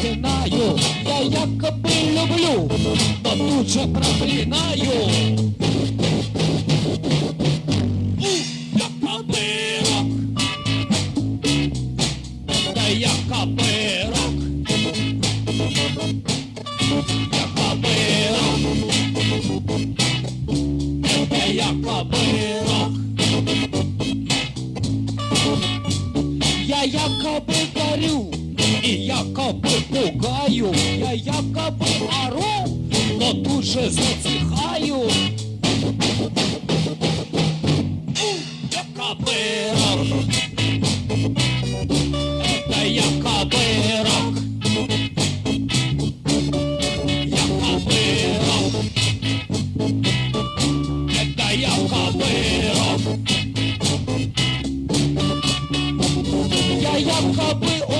проклинаю. Я якобы люблю, но тут же проклинаю. Hey, y'all,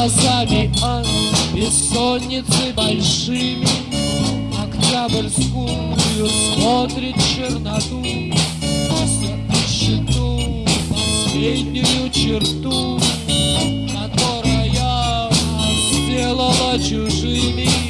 Глазами от бессонницы большими Октябрьскую смотрит черноту. Все последнюю черту Которая сделала чужими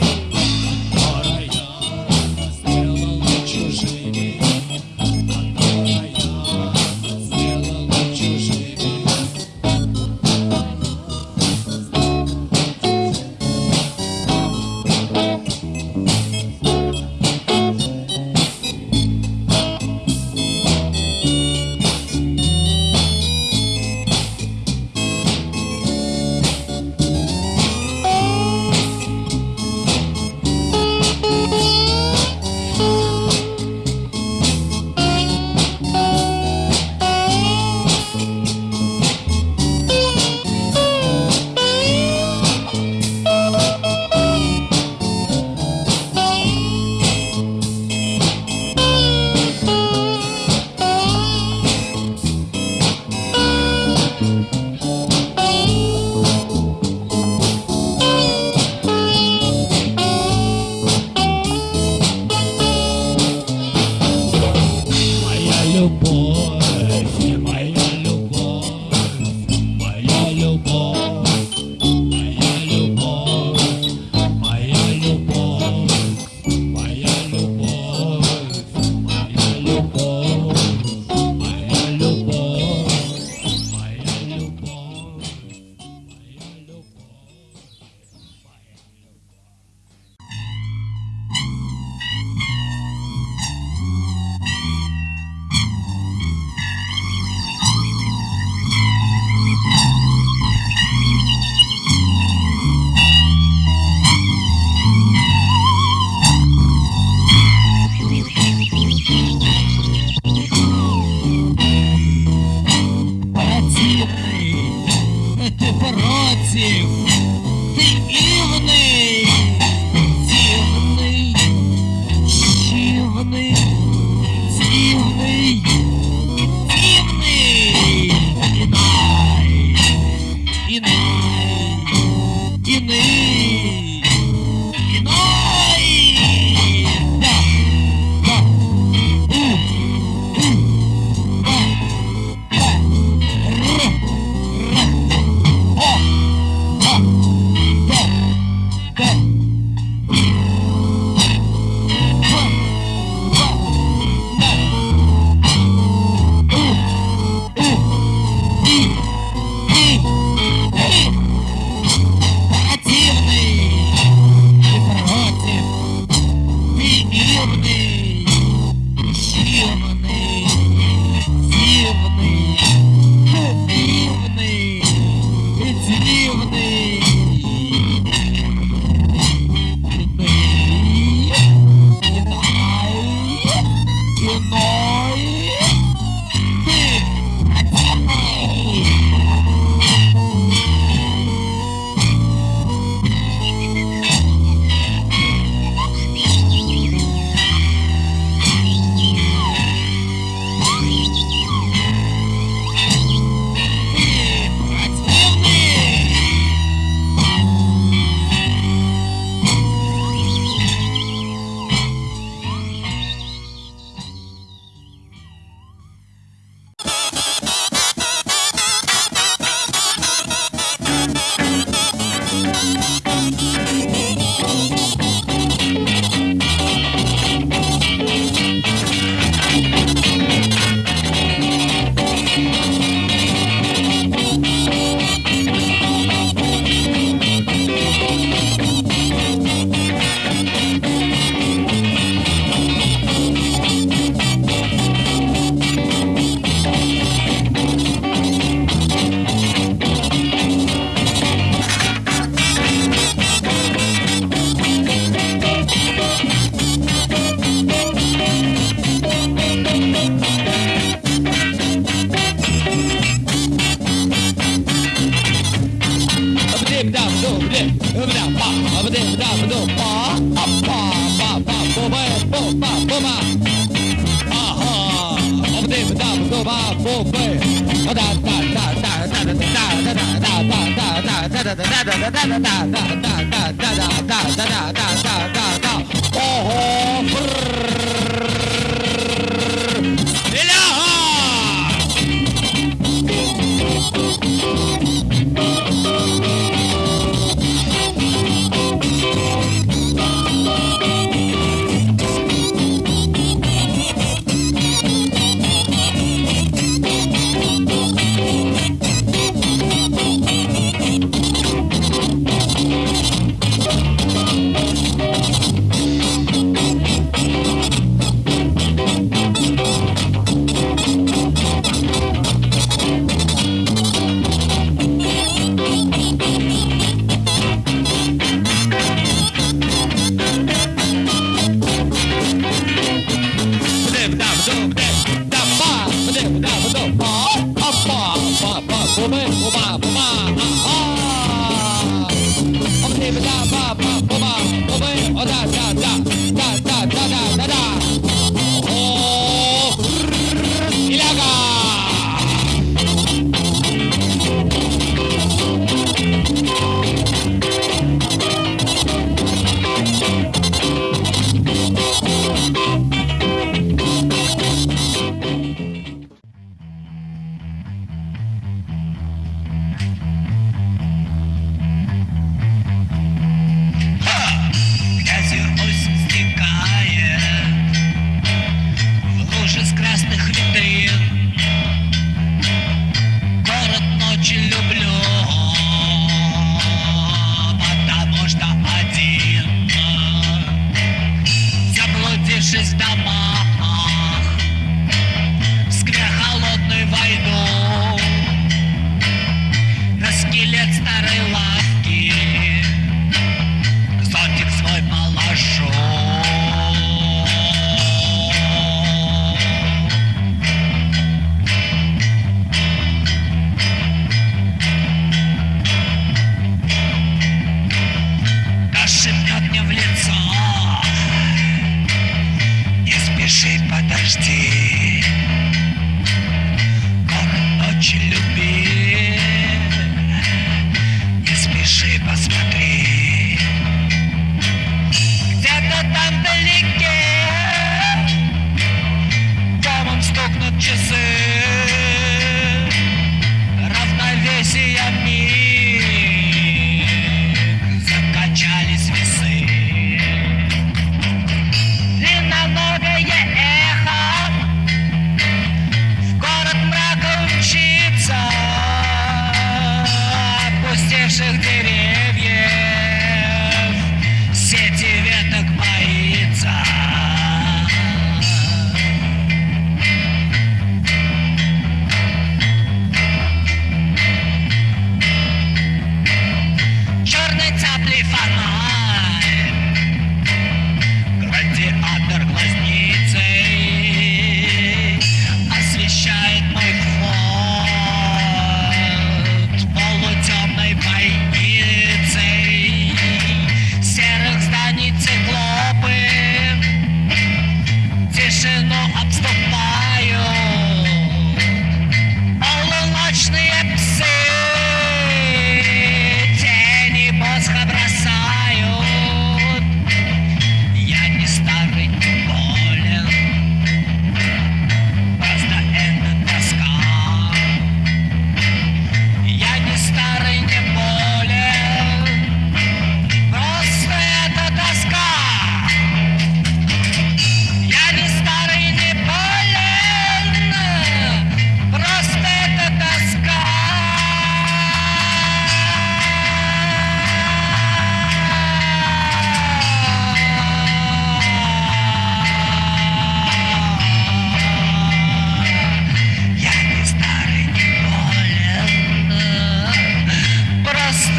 thirsty.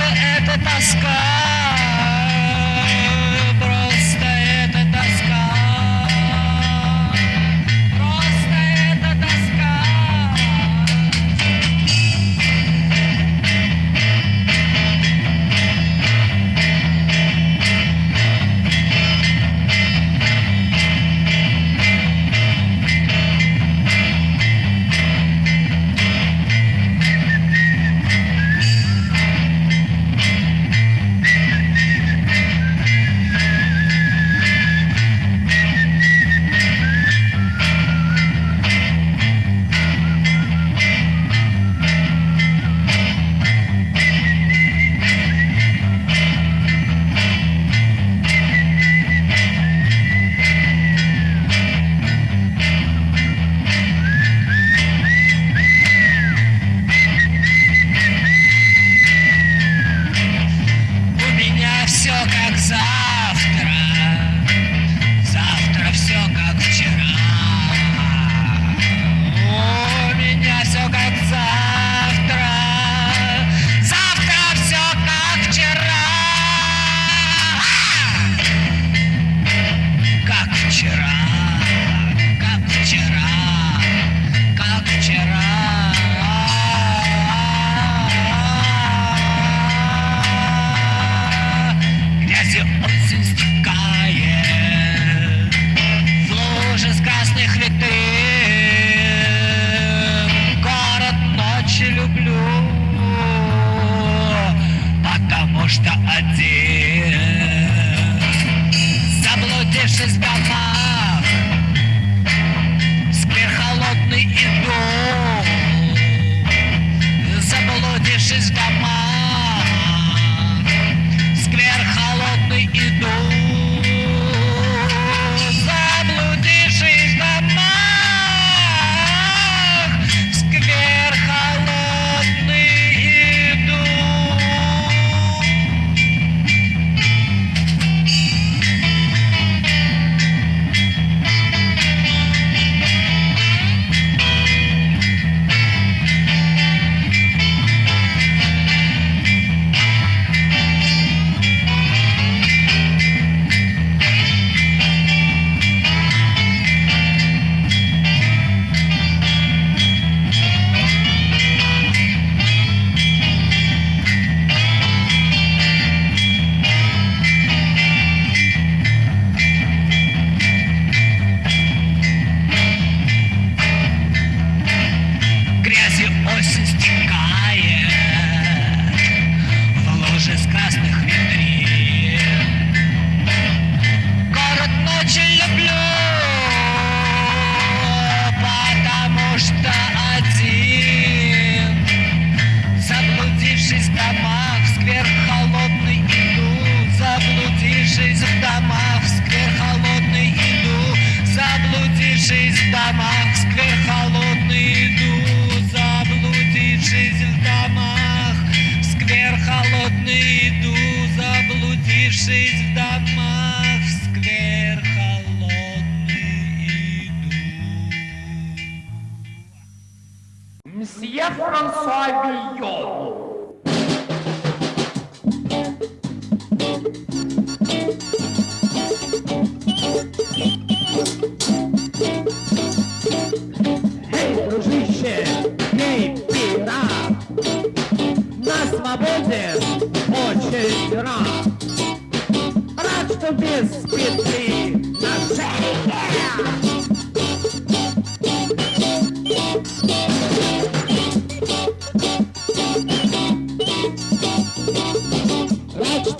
это тоска? my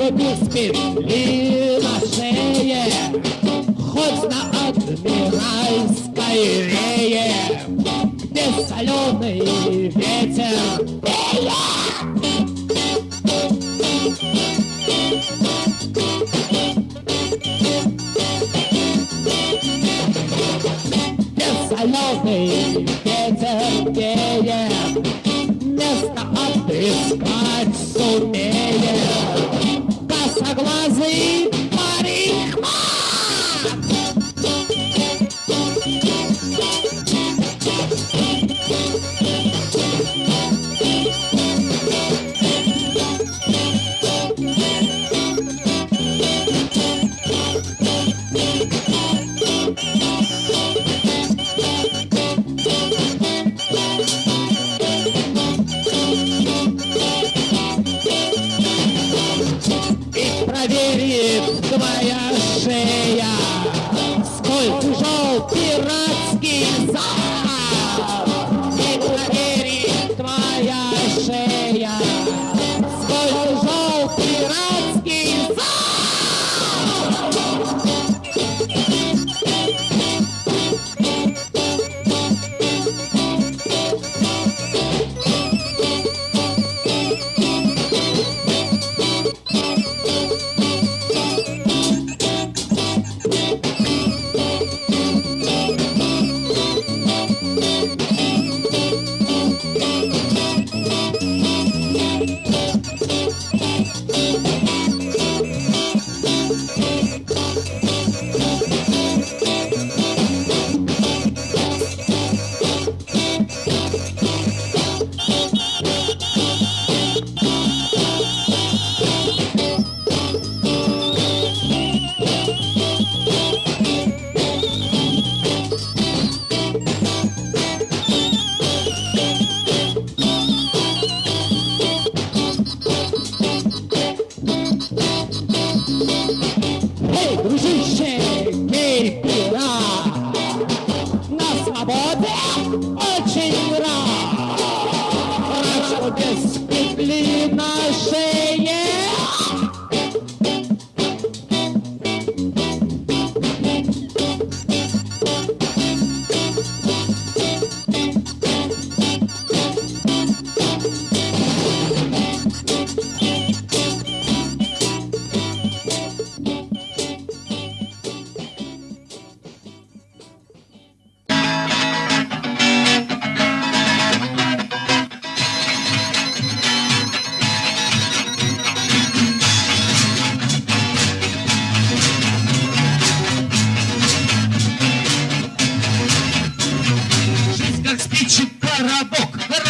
тебе смели на шее, Хоть на Адмиральской вее, Где соленый ветер Где соленый ветер веет, Место отыскать сумеет. aplauso aí.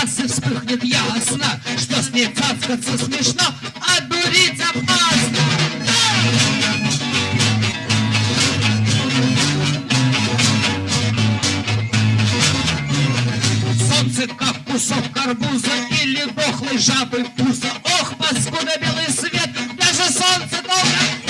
глаз и вспыхнет ясно, что с ней цацкаться смешно, а дурить опасно. Солнце, как кусок карбуза или дохлой жабы пузо. Ох, паскуда белый свет, даже солнце долго...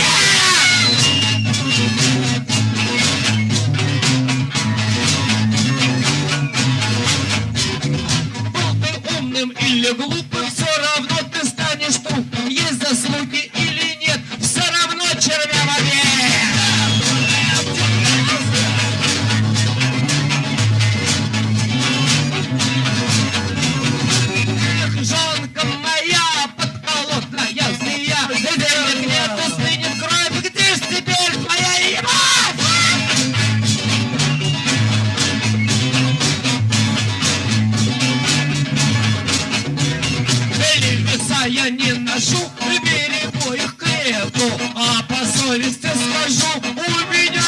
ношу, берегу их к лету, а по совести скажу, у меня